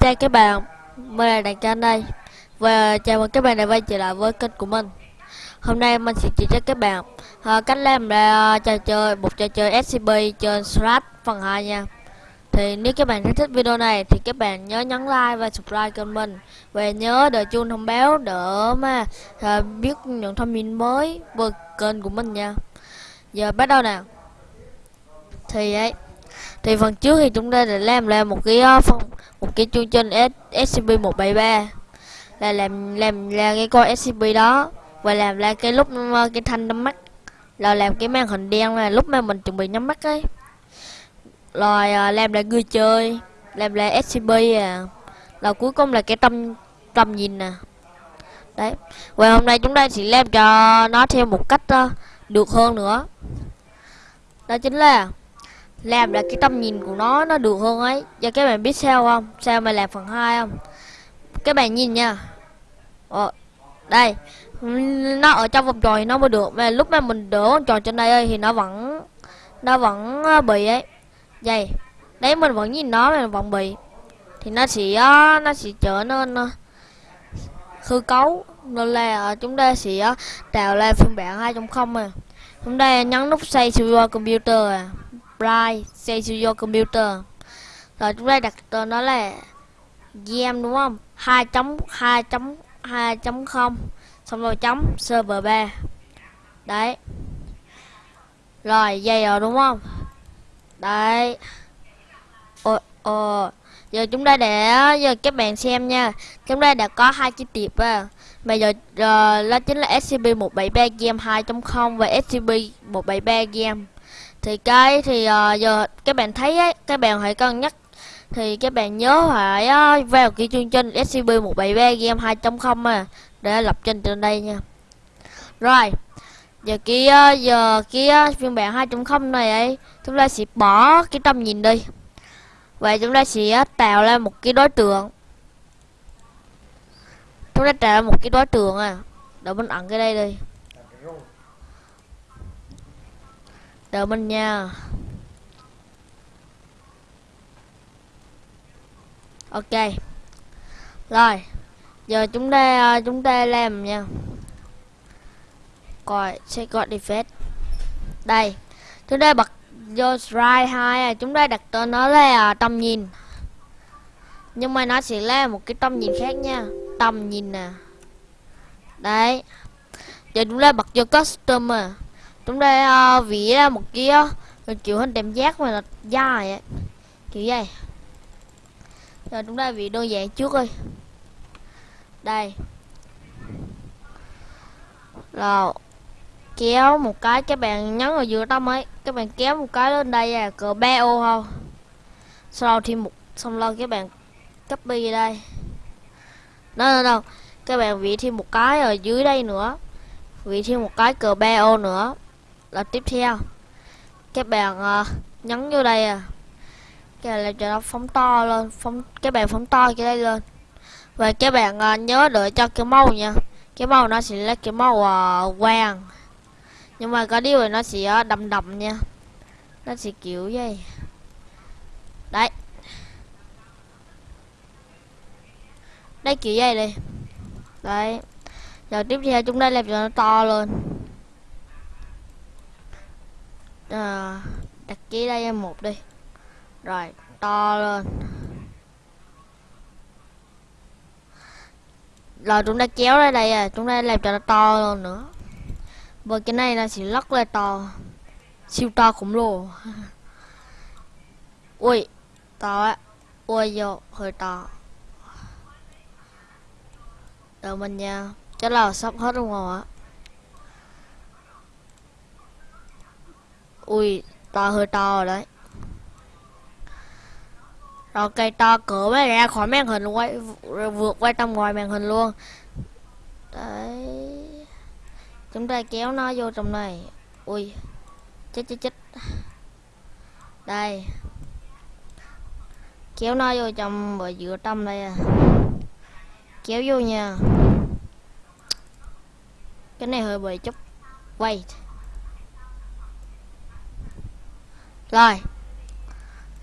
Chào các bạn, mình là Đàn Trang đây Và chào mừng các bạn đã quay trở lại với kênh của mình. Hôm nay mình sẽ chỉ cho các bạn uh, cách làm ra trò chơi, một trò chơi SCP trên Slash phần 2 nha. Thì nếu các bạn thích video này thì các bạn nhớ nhấn like và subscribe kênh mình. Và nhớ đợi chuông thông báo để mà uh, biết những thông tin mới về kênh của mình nha. Giờ bắt đầu nào Thì ấy thì phần trước thì chúng ta đã làm ra một cái ờ, phong phần một cái chương trình SCP 173 là làm làm ra cái con SCP đó và làm ra cái lúc ờ, cái thanh nhắm mắt. Là làm cái màn hình đen là lúc mà mình chuẩn bị nhắm mắt ấy. Rồi ờ, làm lại người chơi làm lại SCP à. Là cuối cùng là cái tâm tâm nhìn nè. Đấy. Và hôm nay chúng ta sẽ làm cho nó theo một cách uh, được hơn nữa. Đó chính là làm là cái tầm nhìn của nó nó được hơn ấy. Và các bạn biết sao không? Sao mà làm phần 2 không? Các bạn nhìn nha. Ờ, đây. Nó ở trong vòng tròn thì nó mới được. Mà lúc mà mình đỡ vòng tròn trên đây ơi, thì nó vẫn nó vẫn ờ, bị ấy. Vậy đấy mình vẫn nhìn nó mà vẫn bị. Thì nó sẽ ờ, nó sẽ trở nên ờ, hư cấu. Nên là chúng ta sẽ tạo ra phiên bản hai trong không à. Chúng ta nhấn nút xây server computer à apply say to your computer. Rồi chúng ta đặt tên nó là game đúng không? 2 chấm 2 chấm 2 chấm không. Xong rồi chấm server 3 đấy. Rồi dây rồi đúng không? Đấy. Ồ ồ giờ chúng ta để giờ các bạn xem nha. Chúng ta đã có hai chi tiệp à. Bây giờ uh, đó chính là scp 173 game 2.0 và scp 173 game thì cái thì uh, giờ các bạn thấy ấy, các bạn hãy cân nhắc. Thì các bạn nhớ phải uh, vào cái chương trình SCP 173 game 2.0 à để lập trình trên đây nha. Rồi giờ kia giờ kia phiên bản 2.0 này ấy chúng ta sẽ bỏ cái tầm nhìn đi. Vậy chúng ta sẽ tạo ra một cái đối tượng. Chúng ta tạo ra một cái đối tượng à. Để mình ẩn cái đây đi. Đợi mình nha. Ok. Rồi, giờ chúng ta ờ, chúng ta làm nha. Coi, sẽ gọi defect. Đây, chúng ta bật vô strike hai à, chúng ta đặt tên nó là tầm nhìn. Nhưng mà nó sẽ là một cái tầm nhìn khác nha. Tầm nhìn nè. Đấy. Giờ chúng ta bật vô customer chúng ta uh, vỉ ra một kia kiểu hình tem giác mà là dài ấy. kiểu vậy. Rồi chúng ta vỉ đơn giản trước đi đây. Rồi kéo một cái các bạn nhấn vào giữa tâm ấy. Các bạn kéo một cái lên đây à cỡ ba ô không sau thêm một xong lâu các bạn copy đây. Đâu đâu đâu các bạn vị thêm một cái ở dưới đây nữa. Vị thêm một cái cờ ba ô nữa là tiếp theo. Các bạn uh, ờ, nhấn vô đây à. Cái này cho nó phóng to lên phóng các bạn phóng to cái đây lên. Và các bạn uh, ờ, nhớ đợi cho cái màu nha. Cái màu nó sẽ là cái màu uh, ờ, vàng. Nhưng mà có điều là nó sẽ uh, đậm đậm nha. Nó sẽ kiểu vậy. Đấy. Đây kiểu vậy đi. Đấy. Giờ tiếp theo chúng ta làm cho nó to lên à, đặt ký đây em một đi. Rồi to lên. Rồi chúng ta kéo ra đây à chúng ta làm cho nó to hơn nữa. Bởi cái này là chỉ lắc lên to. Siêu to khủng lồ. Ui to á. Ui vô hơi to. Đợi mình nha. Chắc là sắp hết đúng không ạ? Ui, to hơi to rồi đấy. Rồi, cây to cửa mới ra khỏi màn hình quay vượt qua trong ngoài màn hình luôn. Đấy. Chúng ta kéo nó vô trong này. Ui, chết chết chết. Đây. Kéo nó vô trong bờ giữa tâm đây à. Kéo vô nha. Cái này hơi bị chút wait Rồi.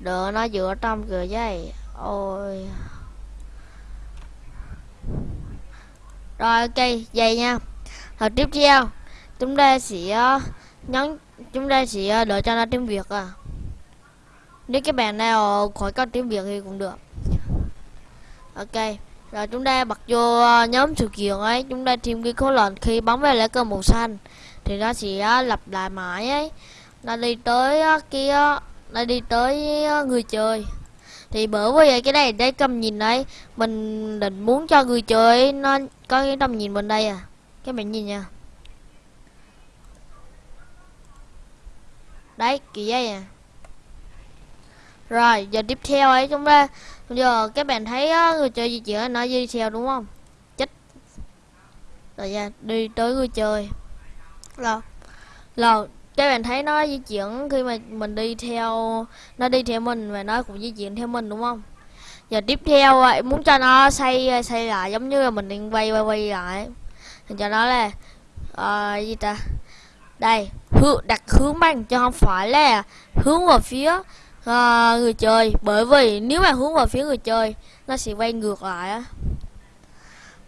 Đỡ nó giữa trong cửa dây Ôi. Rồi, ok vậy nha. Rồi, tiếp theo. Chúng ta sẽ ờ, nhấn, Chúng ta sẽ ờ, đợi cho nó tiếng Việt à. Nếu các bạn nào khỏi có tiếng Việt thì cũng được. Ok. Rồi, chúng ta bật vô ờ, nhóm sự kiện ấy. Chúng ta tìm cái khối lệnh khi bấm vào lá cờ màu xanh. Thì nó sẽ lặp lại mãi ấy nó đi tới kia cái nó đi tới người chơi. Thì bởi vì cái này đây cầm nhìn đấy mình định muốn cho người chơi nó có cái tầm nhìn bên đây à. Các bạn nhìn nha. Đấy kỳ vậy à. Rồi giờ tiếp theo ấy chúng ta giờ các bạn thấy á, người chơi di chuyển nó di theo đúng không? Chết rồi ra đi tới người chơi. Là là các bạn thấy nó di chuyển khi mà mình đi theo nó đi theo mình và nó cũng di chuyển theo mình đúng không? Giờ tiếp theo à, vậy muốn cho nó xây à, xây lại giống như là mình đang quay quay quay lại. Thì cho nó là uh, gì ta? Đây hướng đặt hướng bằng cho không phải là hướng vào phía uh, người chơi. Bởi vì nếu mà hướng vào phía người chơi nó sẽ quay ngược lại á.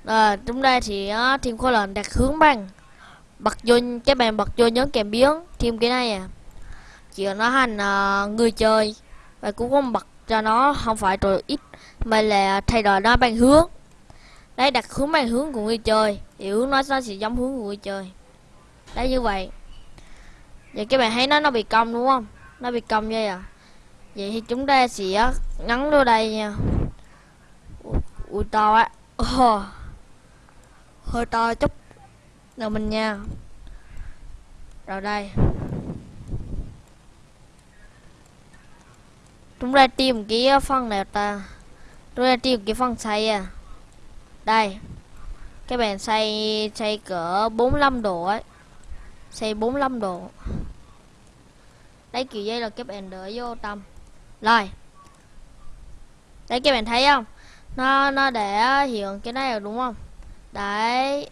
À, chúng ta thì uh, thêm khối lệnh đặt hướng bằng bật vô các bạn bật vô nhớ kèm biến thêm cái này à. Chỉ nó thành uh, ờ, người chơi và cũng không bật cho nó không phải rồi ít mà là thay đổi nó bằng hướng. Đấy đặt hướng bằng hướng của người chơi thì hướng nó nó sẽ giống hướng của người chơi. Đấy như vậy. Vậy các bạn thấy nó nó bị cong đúng không? Nó bị cong vậy à? Vậy thì chúng ta sẽ ngắn vô đây nha. Ui to á oh. Ờ. hơi to chút đầu mình nha. Rồi đây. Chúng ta tìm cái ờ, phần này ta? Chúng ta tìm cái phần xây à. Đây. Các bạn xây xây cỡ 45 độ ấy. Xây 45 độ. Đấy kiểu dây là các bạn đỡ vô tâm rồi. Đấy các bạn thấy không? Nó nó để hiện cái này rồi đúng không? Đấy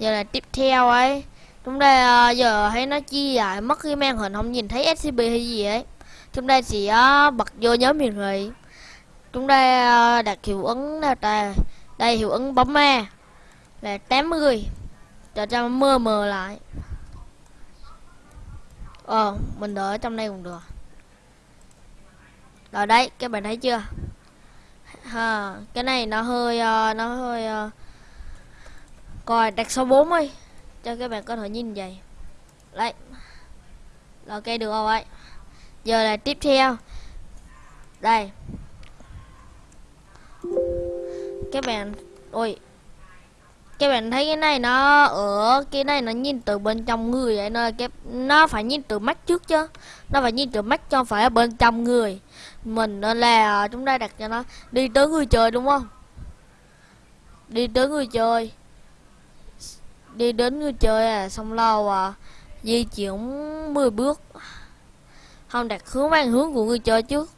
giờ là tiếp theo ấy. Chúng ta uh, giờ thấy nó chia dài mất cái màn hình không nhìn thấy scp hay gì ấy. Chúng ta chỉ uh, bật vô nhóm hiển thị chúng ta uh, đặt hiệu ứng nào ta? Đây hiệu ứng bấm ma là 80 cho cho mơ mờ lại. Ờ mình đợi trong đây cũng được. Rồi đấy các bạn thấy chưa? Ha cái này nó hơi uh, nó hơi uh, coi, đặt số 4 đi, cho các bạn có thể nhìn vậy. Đấy. Ok, được rồi ấy. Giờ là tiếp theo. Đây. Các bạn, ôi. Các bạn thấy cái này nó ở, cái này nó nhìn từ bên trong người vậy nên cái, nó phải nhìn từ mắt trước chứ. Nó phải nhìn từ mắt cho phải ở bên trong người. Mình nên là, chúng ta đặt cho nó đi tới người chơi, đúng không? Đi tới người chơi đi đến người chơi à xong lâu à. Di chuyển 10 bước. Không, đặt hướng mang hướng của người chơi trước.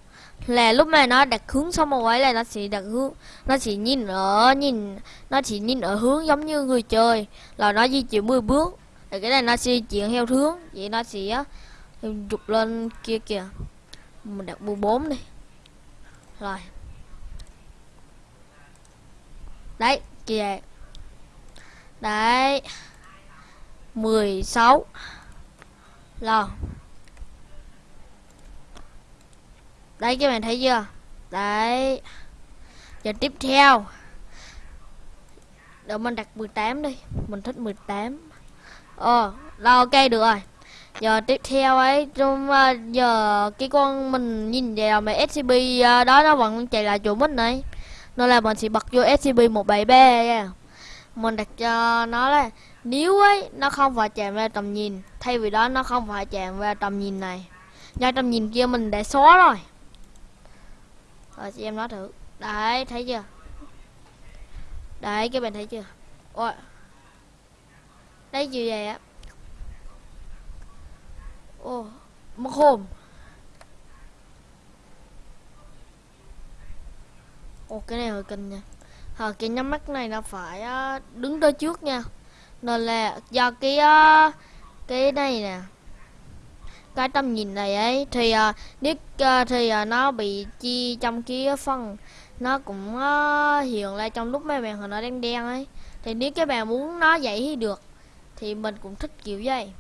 Là lúc này nó đặt hướng xong một ấy là nó sẽ đặt hướng, nó chỉ nhìn ở, nhìn, nó chỉ nhìn ở hướng giống như người chơi. Là nó di chuyển 10 bước thì cái này nó sẽ di chuyển theo hướng. Vậy nó sẽ chụp lên kia kìa. Mình đặt 14 đi. Rồi. Đấy, kìa đấy. 16 rồi. Đấy các bạn thấy chưa? Đấy. Giờ tiếp theo. Để mình đặt 18 đi. Mình thích 18 ờ rồi ok được rồi. Giờ tiếp theo ấy trong uh, giờ cái con mình nhìn vào mà scp uh, ờ, đó nó vẫn chạy lại chỗ mình này. Nên là mình sẽ bật vô scp 173 nha. yeah mình đặt cho nó là, nếu ấy, nó không phải chạm vào tầm nhìn, thay vì đó nó không phải chạm vào tầm nhìn này. Do tầm nhìn kia mình đã xóa rồi. Rồi, chị em nói thử. Đấy, thấy chưa? Đấy, các bạn thấy chưa? Ôi. Đấy gì vậy á. Ô, mất hồn. Ô, cái này hơi kinh nha. Ờ, cái nhắm mắt này nó phải uh, đứng tới trước nha. Nên là do cái uh, cái này nè cái tầm nhìn này ấy thì uh, nếu uh, thì uh, nó bị chi trong cái phần nó cũng uh, hiện lên trong lúc mấy màn hình nó đen đen ấy. Thì nếu các bạn muốn nó vậy thì được thì mình cũng thích kiểu vậy.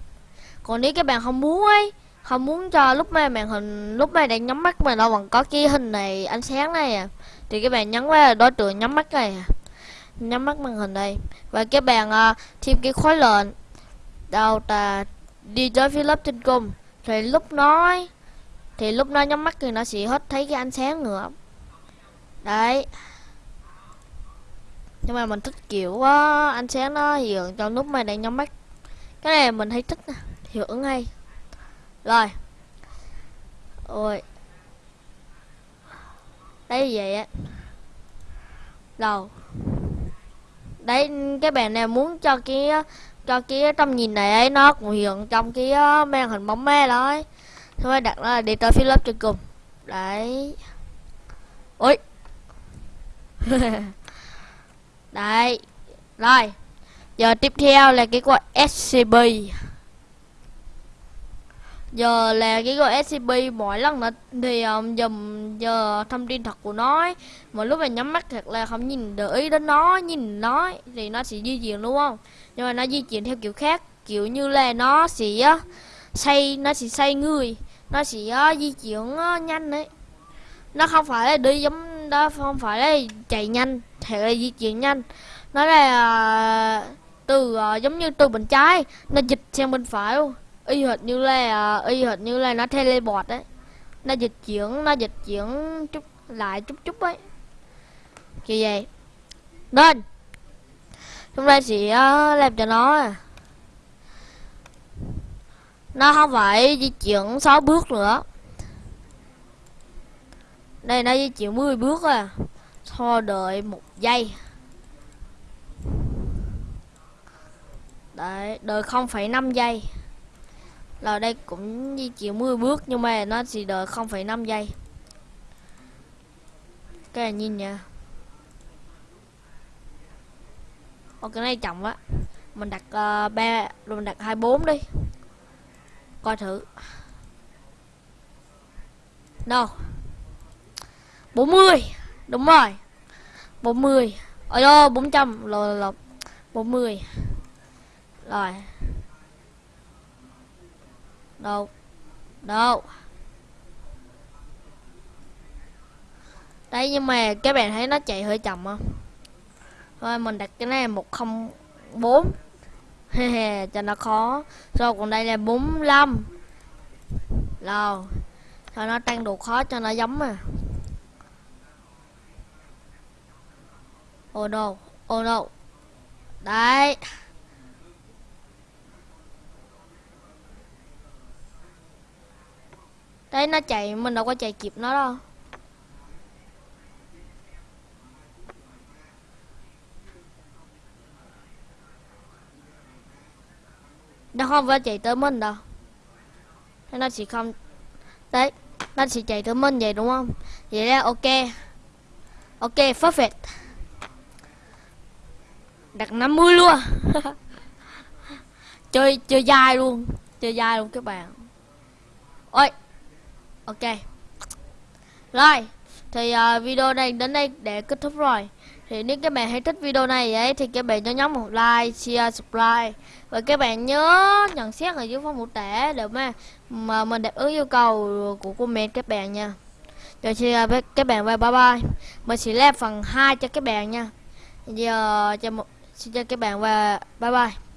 Còn nếu các bạn không muốn ấy không muốn cho lúc mà màn hình lúc mà đang nhắm mắt mà nó còn có cái hình này ánh sáng này à. Thì các bạn nhấn vào đối tượng nhắm mắt này à. Nhắm mắt màn hình đây. Và các bạn uh, thêm cái khóa lệnh. Đầu ta đi tới phía lớp trên cùng. Thì lúc nói thì lúc nó nhắm mắt thì nó sẽ hết thấy cái ánh sáng nữa. Đấy. Nhưng mà mình thích kiểu uh, ánh sáng nó hiện trong lúc mà đang nhắm mắt. Cái này mình thấy thích hiệu ứng hay rồi. Ôi. Đấy vậy? Á đâu? Đấy, cái bạn này muốn cho cái cho cái tầm nhìn này ấy, nó cũng hiện trong cái ờ, màn hình bóng me đó ấy. Thôi, đặt nó là đi tới phía lớp trên cùng. Đấy. Ôi. Đấy. Rồi. Giờ tiếp theo là cái gọi scb giờ là cái gọi scp mỗi lần nó thì um, dùm giờ thông tin thật của nó ấy. mà lúc mà nhắm mắt thật là không nhìn để ý đến nó nhìn nó thì nó sẽ di chuyển đúng không? Nhưng mà nó di chuyển theo kiểu khác kiểu như là nó sẽ xây nó sẽ xây người nó sẽ uh, di chuyển uh, nhanh đấy nó không phải là đi giống đó không phải là chạy nhanh thì là di chuyển nhanh. Nó là uh, từ uh, giống như từ bên trái nó dịch sang bên phải luôn y hệt như là y hệt như là nó teleport đấy nó dịch chuyển nó dịch chuyển chút lại chút chút ấy. Kiểu vậy. Nên chúng ta sẽ ờ, làm cho nó. Nó không phải di chuyển 6 bước nữa. Đây nó di chuyển 10 bước à. Thôi đợi một giây. Đấy đợi 0,5 giây là đây cũng di chuyển 10 bước nhưng mà nó chỉ đợi 0,5 giây. Cái này nhìn nha. Ồ cái này chậm quá. Mình đặt ờ, uh, 3 Rồi mình đặt 24 đi. Coi thử. Đâu 40 Đúng rồi. 40 Ôi đô 400 Rồi là 40 Rồi. Đâu? Đâu? Đấy, nhưng mà các bạn thấy nó chạy hơi chậm không? Thôi, mình đặt cái này 104 cho nó khó. Rồi, còn đây là 45 Rồi, cho nó tăng độ khó cho nó giống à Oh no Oh no Đấy. Đấy, nó chạy, mình đâu có chạy kịp nó đâu. Nó không phải chạy tới mình đâu. Thế nó chỉ không đấy, nó chỉ chạy tới mình vậy, đúng không? Vậy là ok. Ok, perfect. Đặt 50 luôn. Chơi chơi dài luôn. Chơi dài luôn các bạn. Ôi ok. Rồi thì uh, video này đến đây để kết thúc rồi. Thì nếu các bạn hay thích video này ấy thì các bạn nhớ nhấn một like share subscribe. Và các bạn nhớ nhận xét ở dưới phần mô tả để mà mà mình đáp ứng yêu cầu của comment các bạn nha. Rồi xin với ờ, các bạn bye bye mình sẽ làm phần 2 cho các bạn nha. Giờ cho một xin cho các bạn và bye bye.